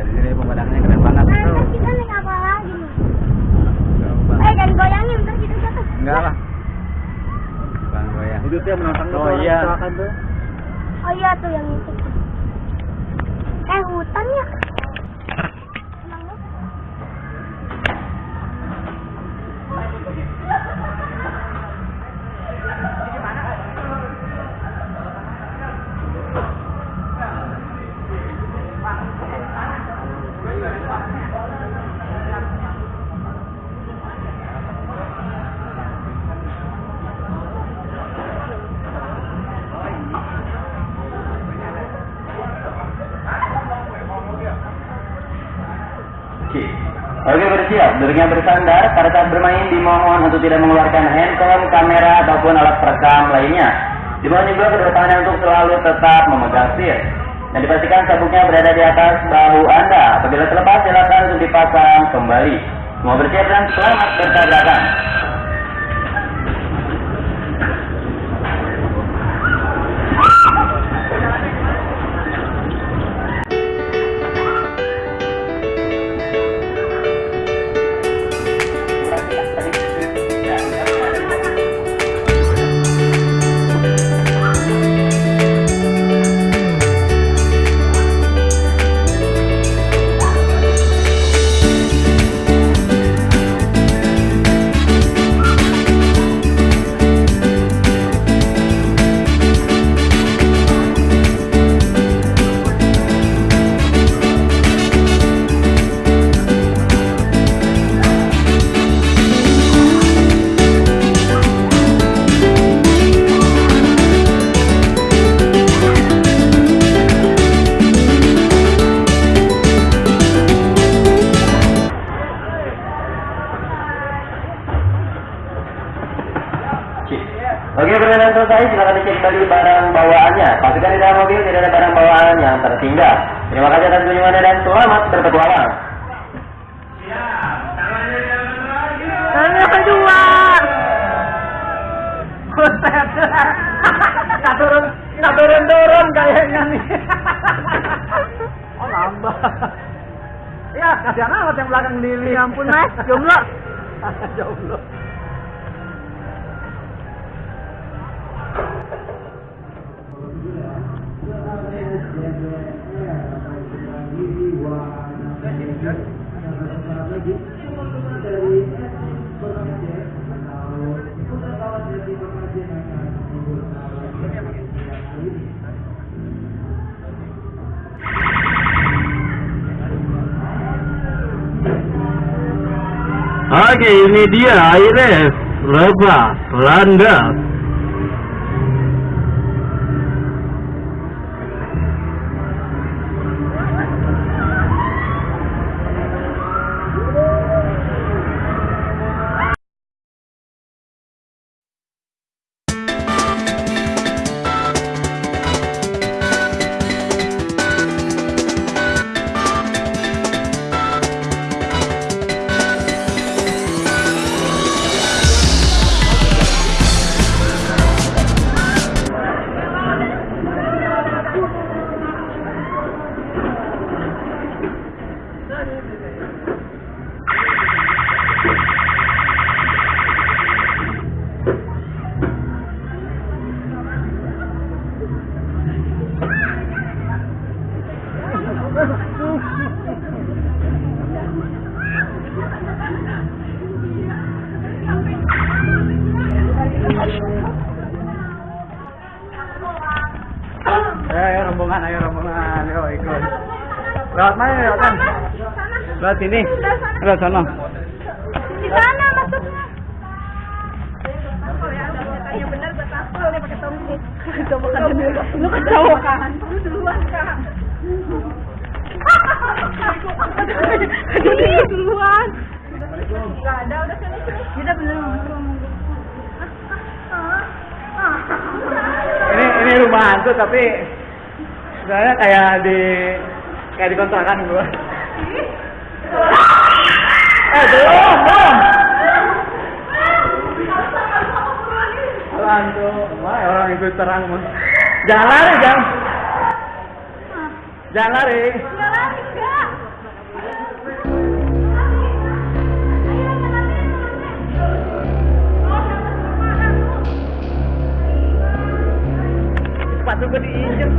di sini pemandangannya keren banget Nah, tuh. kita naik apa lagi nih? Eh, jangan goyangin, ntar kita jatuh. Enggak lah. Bang goyang. Itu tuh yang menantang Oh, iya. tuh. Oh iya tuh yang itu. Eh, hutan Oke. Bersiap, duduknya bersandar. Pada saat bermain dimohon untuk tidak mengeluarkan handphone, kamera ataupun alat perekam lainnya. Dimohon juga kedua tangannya untuk selalu tetap memegang seat. Dan dipastikan sabuknya berada di atas bahu Anda. Apabila terlepas, silakan untuk dipasang kembali. Semua bersiap dan selamat bertabrakan. Oke, perjalanan selesai. Silakan dicek kembali barang bawaannya. Pastikan di dalam mobil tidak ada barang bawaan yang tertinggal. Terima kasih atas kunjungannya dan selamat berpetualang. Kedua. Buset. Nggak turun, nggak turun-turun kayaknya nih. Oh, nambah. Ya, kasihan amat yang belakang Lili. Ya ampun, Mas. Jomblo. Jomblo. Oke, ini dia Iris lepas landas. Lewat mana lewat mana? Lewat sini. Lewat sana. Di sana masuknya. Lu kan cowok kan? Lu duluan kan? Jadi duluan. Gak ada, udah sini sini. Kita bener ngomong Ini ini rumah hantu tapi sebenarnya kayak di Kayak di kontrakan gua. eh, belum, belum. Alam tuh, wah orang itu terang mon Jangan lari, jangan. Jangan lari. Jangan lari, enggak. sepatu gue diinjek